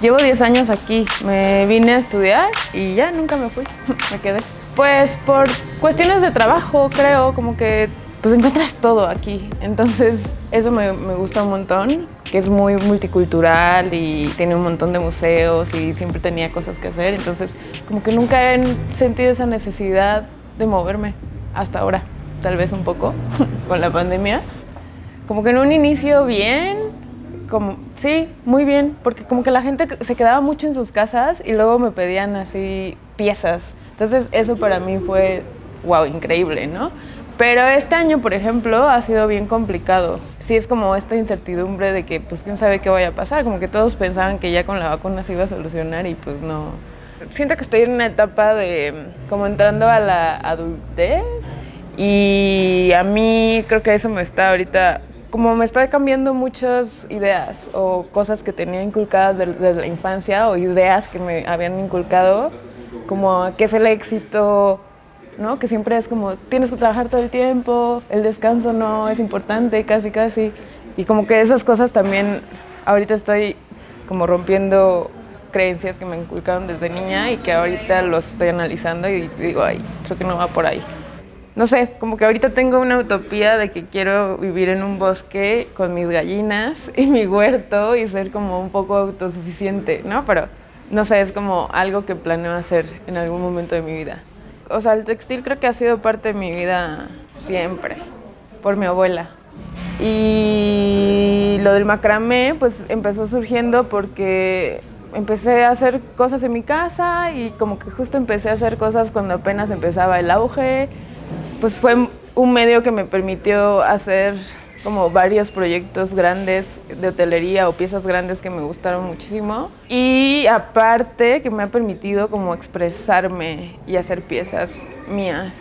Llevo 10 años aquí, me vine a estudiar y ya nunca me fui, me quedé. Pues por cuestiones de trabajo, creo, como que pues encuentras todo aquí. Entonces eso me, me gusta un montón, que es muy multicultural y tiene un montón de museos y siempre tenía cosas que hacer. Entonces como que nunca he sentido esa necesidad de moverme hasta ahora, tal vez un poco con la pandemia. Como que en un inicio bien, como, sí, muy bien, porque como que la gente se quedaba mucho en sus casas y luego me pedían así piezas. Entonces eso para mí fue, wow, increíble, ¿no? Pero este año, por ejemplo, ha sido bien complicado. Sí es como esta incertidumbre de que, pues, quién sabe qué vaya a pasar. Como que todos pensaban que ya con la vacuna se iba a solucionar y pues no. Siento que estoy en una etapa de, como entrando a la adultez y a mí creo que eso me está ahorita como me está cambiando muchas ideas o cosas que tenía inculcadas desde la infancia o ideas que me habían inculcado, como qué es el éxito, ¿no? que siempre es como tienes que trabajar todo el tiempo, el descanso no es importante, casi casi. Y como que esas cosas también ahorita estoy como rompiendo creencias que me inculcaron desde niña y que ahorita los estoy analizando y digo, ay, creo que no va por ahí no sé, como que ahorita tengo una utopía de que quiero vivir en un bosque con mis gallinas y mi huerto y ser como un poco autosuficiente, ¿no? Pero no sé, es como algo que planeo hacer en algún momento de mi vida. O sea, el textil creo que ha sido parte de mi vida siempre, por mi abuela. Y lo del macramé, pues empezó surgiendo porque empecé a hacer cosas en mi casa y como que justo empecé a hacer cosas cuando apenas empezaba el auge pues fue un medio que me permitió hacer como varios proyectos grandes de hotelería o piezas grandes que me gustaron muchísimo. Y aparte que me ha permitido como expresarme y hacer piezas mías.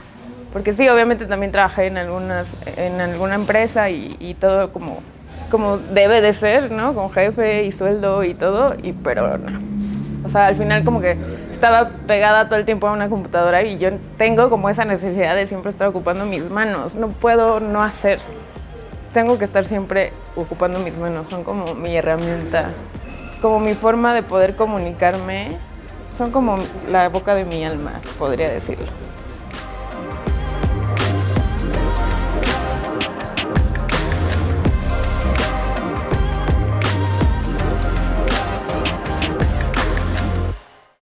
Porque sí, obviamente también trabajé en, algunas, en alguna empresa y, todo como, como debe de ser, ¿no? Con jefe y sueldo y todo, y, pero no. O sea, al final como que estaba pegada todo el tiempo a una computadora y yo tengo como esa necesidad de siempre estar ocupando mis manos. No puedo no hacer. Tengo que estar siempre ocupando mis manos. Son como mi herramienta, como mi forma de poder comunicarme. Son como la boca de mi alma, podría decirlo.